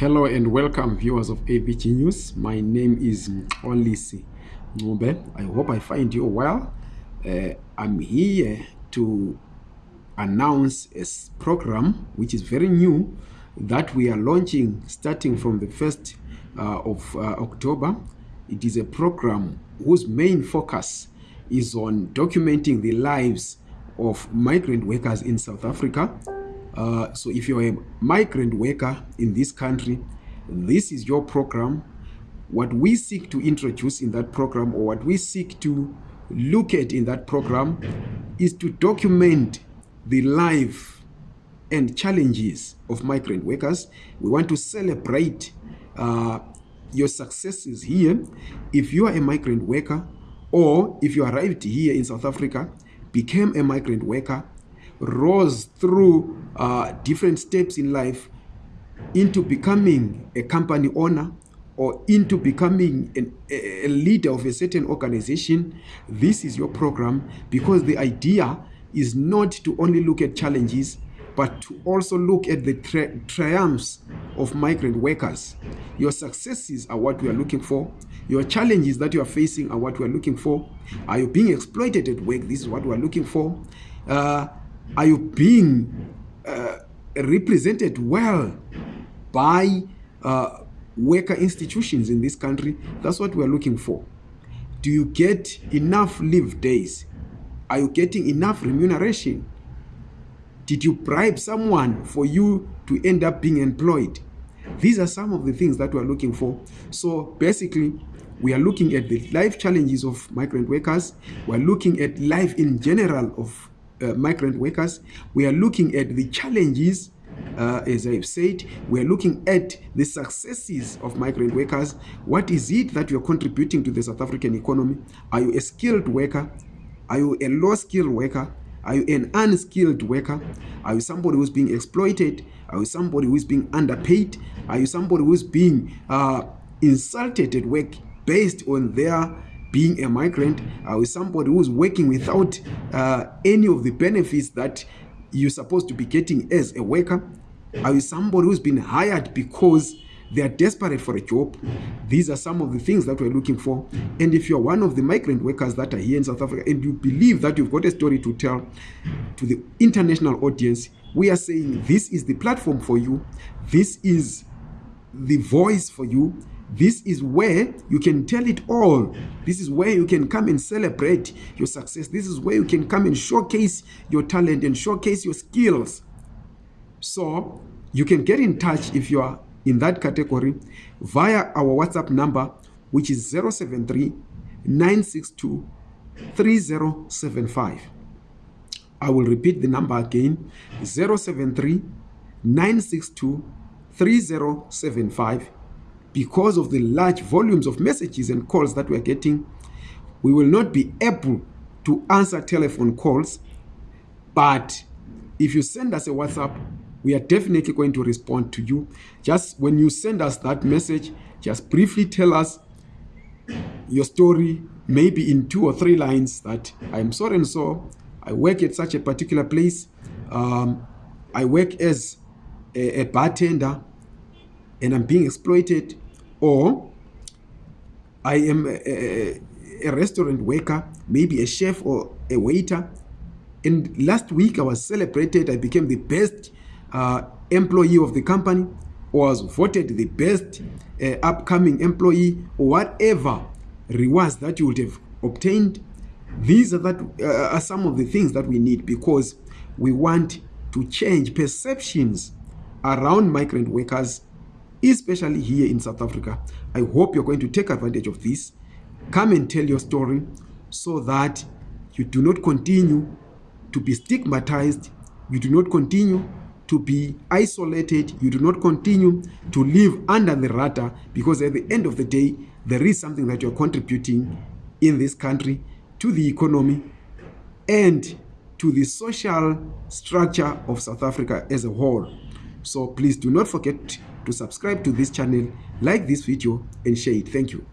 Hello and welcome viewers of AVG News. My name is Olisi Ngube. I hope I find you well. Uh, I'm here to announce a program which is very new that we are launching starting from the 1st uh, of uh, October. It is a program whose main focus is on documenting the lives of migrant workers in South Africa uh, so if you're a migrant worker in this country, this is your program. What we seek to introduce in that program or what we seek to look at in that program is to document the life and challenges of migrant workers. We want to celebrate uh, your successes here. If you are a migrant worker or if you arrived here in South Africa, became a migrant worker, rose through uh, different steps in life into becoming a company owner or into becoming an, a leader of a certain organization, this is your program because the idea is not to only look at challenges, but to also look at the tri triumphs of migrant workers. Your successes are what we are looking for. Your challenges that you are facing are what we are looking for. Are you being exploited at work? This is what we are looking for. Uh, are you being uh, represented well by uh, worker institutions in this country? That's what we're looking for. Do you get enough leave days? Are you getting enough remuneration? Did you bribe someone for you to end up being employed? These are some of the things that we're looking for. So basically, we are looking at the life challenges of migrant workers. We're looking at life in general of uh, migrant workers. We are looking at the challenges, uh, as I've said, we are looking at the successes of migrant workers. What is it that you're contributing to the South African economy? Are you a skilled worker? Are you a low-skilled worker? Are you an unskilled worker? Are you somebody who's being exploited? Are you somebody who's being underpaid? Are you somebody who's being uh, insulted at work based on their being a migrant uh, with somebody who's working without uh, any of the benefits that you're supposed to be getting as a worker are you somebody who's been hired because they are desperate for a job. These are some of the things that we're looking for. And if you're one of the migrant workers that are here in south africa and you believe that you've got a story to tell to the international audience we are saying this is the platform for you. This is the voice for you this is where you can tell it all. This is where you can come and celebrate your success. This is where you can come and showcase your talent and showcase your skills. So you can get in touch if you are in that category via our WhatsApp number, which is 073 962 3075. I will repeat the number again 073 962 3075 because of the large volumes of messages and calls that we're getting, we will not be able to answer telephone calls. But if you send us a WhatsApp, we are definitely going to respond to you. Just when you send us that message, just briefly tell us your story, maybe in two or three lines that I'm so and so, I work at such a particular place. Um, I work as a, a bartender and I'm being exploited or I am a, a, a, restaurant worker, maybe a chef or a waiter. And last week I was celebrated, I became the best uh, employee of the company, or was voted the best uh, upcoming employee, or whatever rewards that you would have obtained. These are, that, uh, are some of the things that we need because we want to change perceptions around migrant workers especially here in South Africa. I hope you're going to take advantage of this. Come and tell your story so that you do not continue to be stigmatized, you do not continue to be isolated, you do not continue to live under the radar because at the end of the day, there is something that you're contributing in this country to the economy and to the social structure of South Africa as a whole. So please do not forget to subscribe to this channel, like this video and share it. Thank you.